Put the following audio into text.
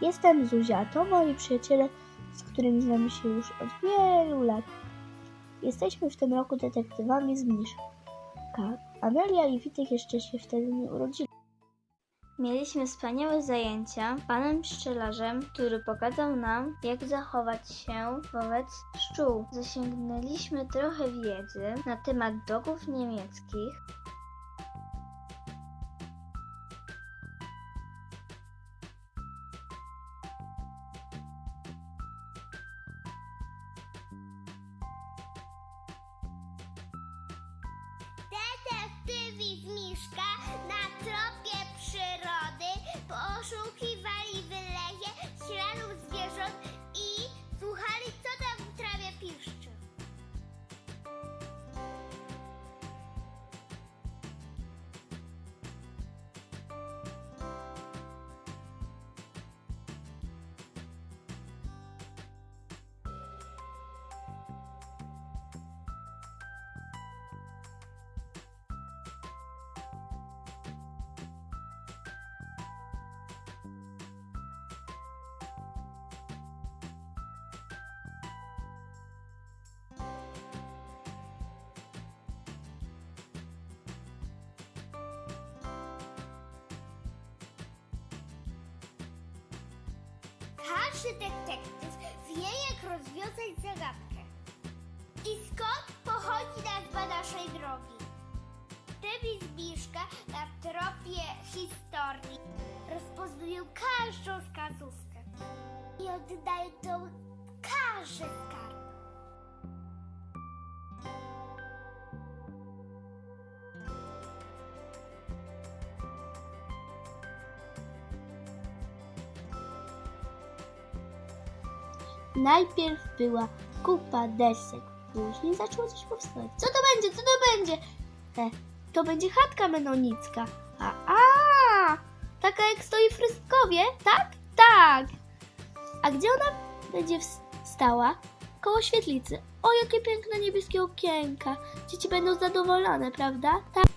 Jestem Zuzia, to moi przyjaciele, z którymi znamy się już od wielu lat. Jesteśmy w tym roku detektywami z Mniszka. Amelia i Witek jeszcze się wtedy nie urodzili. Mieliśmy wspaniałe zajęcia panem pszczelarzem, który pokazał nam, jak zachować się wobec pszczół. Zasięgnęliśmy trochę wiedzy na temat dogów niemieckich, Każdy detektyw wie, jak rozwiązać zagadkę. I skąd pochodzi nazwa naszej drogi? Detektywi z Miszka na tropie historii rozpoznają każdą wskazówkę i oddają to każdy skarb. Najpierw była kupa desek, później zaczęło coś powstawać. Co to będzie? Co to będzie? E, to będzie chatka menonicka. A, a, taka jak stoi w tak? Tak. A gdzie ona będzie stała? Koło świetlicy. O, jakie piękne niebieskie okienka. Dzieci będą zadowolone, prawda? Tak.